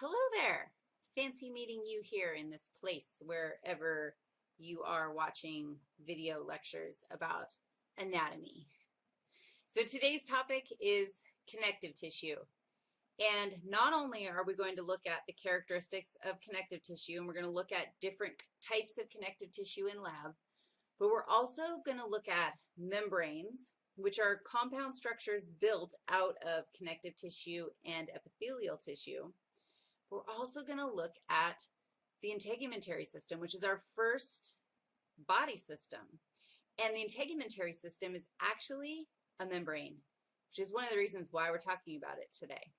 Hello there. Fancy meeting you here in this place wherever you are watching video lectures about anatomy. So today's topic is connective tissue. And not only are we going to look at the characteristics of connective tissue, and we're going to look at different types of connective tissue in lab, but we're also going to look at membranes, which are compound structures built out of connective tissue and epithelial tissue. We're also going to look at the integumentary system, which is our first body system. And the integumentary system is actually a membrane, which is one of the reasons why we're talking about it today.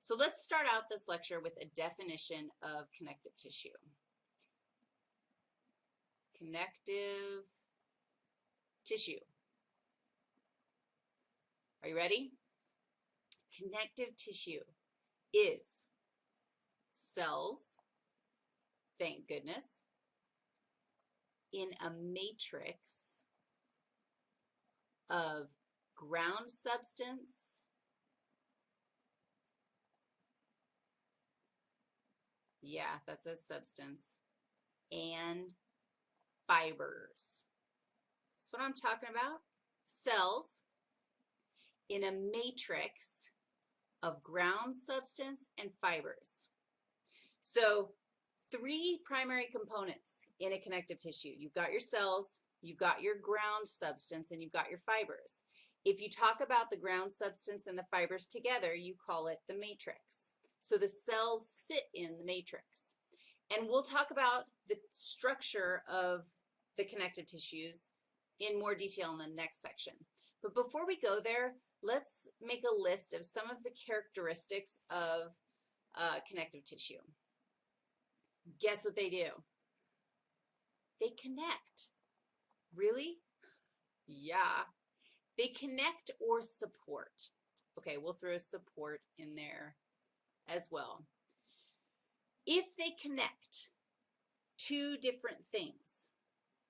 So let's start out this lecture with a definition of connective tissue. Connective tissue. Are you ready? Connective tissue is cells, thank goodness, in a matrix of ground substance, yeah, that's a substance, and fibers. That's what I'm talking about. Cells in a matrix of ground substance and fibers. So three primary components in a connective tissue. You've got your cells, you've got your ground substance, and you've got your fibers. If you talk about the ground substance and the fibers together, you call it the matrix. So the cells sit in the matrix. And we'll talk about the structure of the connective tissues in more detail in the next section. But before we go there, let's make a list of some of the characteristics of uh, connective tissue. Guess what they do? They connect. Really? Yeah. They connect or support. Okay, we'll throw support in there as well. If they connect two different things,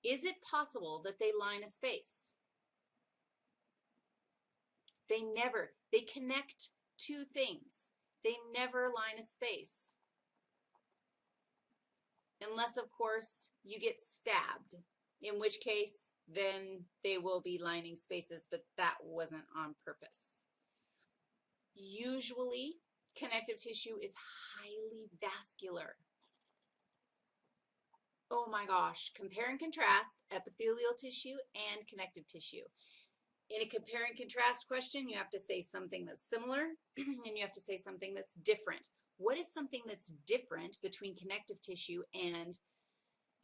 is it possible that they line a space? They never, they connect two things. They never line a space. Unless, of course, you get stabbed, in which case then they will be lining spaces, but that wasn't on purpose. Usually, connective tissue is highly vascular. Oh my gosh, compare and contrast epithelial tissue and connective tissue. In a compare and contrast question, you have to say something that's similar and you have to say something that's different. What is something that's different between connective tissue and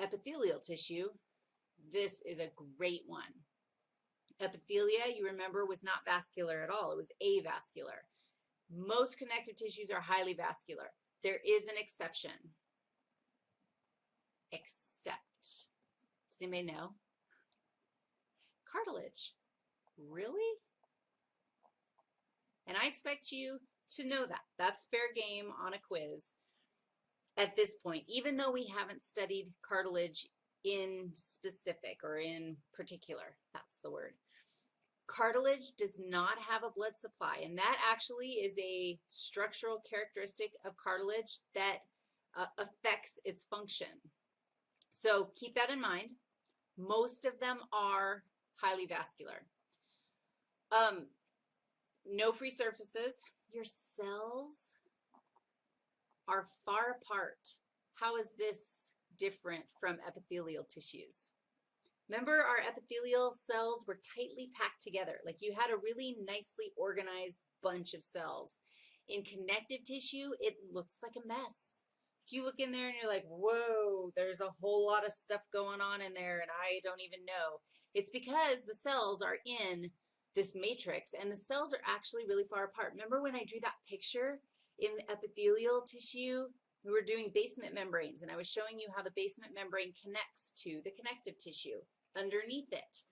epithelial tissue? This is a great one. Epithelia, you remember, was not vascular at all. It was avascular. Most connective tissues are highly vascular. There is an exception. Except, does anybody know? Cartilage. Really? And I expect you to know that. That's fair game on a quiz at this point, even though we haven't studied cartilage in specific or in particular. That's the word. Cartilage does not have a blood supply, and that actually is a structural characteristic of cartilage that uh, affects its function. So keep that in mind. Most of them are highly vascular. Um, no free surfaces. Your cells are far apart. How is this different from epithelial tissues? Remember our epithelial cells were tightly packed together, like you had a really nicely organized bunch of cells. In connective tissue, it looks like a mess. You look in there and you're like, whoa, there's a whole lot of stuff going on in there and I don't even know. It's because the cells are in this matrix, and the cells are actually really far apart. Remember when I drew that picture in the epithelial tissue? We were doing basement membranes, and I was showing you how the basement membrane connects to the connective tissue underneath it.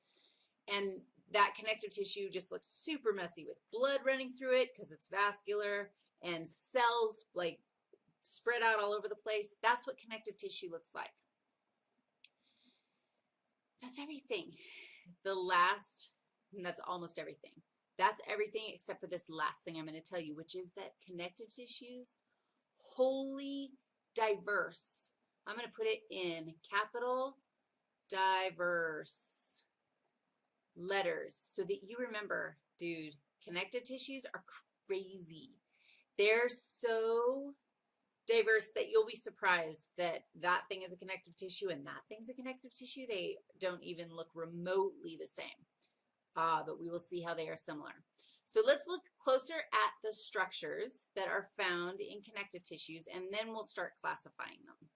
And that connective tissue just looks super messy with blood running through it because it's vascular and cells like spread out all over the place. That's what connective tissue looks like. That's everything. The last and that's almost everything. That's everything except for this last thing I'm going to tell you, which is that connective tissues wholly diverse. I'm going to put it in capital diverse letters so that you remember, dude, connective tissues are crazy. They're so diverse that you'll be surprised that that thing is a connective tissue and that thing's a connective tissue. They don't even look remotely the same, uh, but we will see how they are similar. So let's look closer at the structures that are found in connective tissues, and then we'll start classifying them.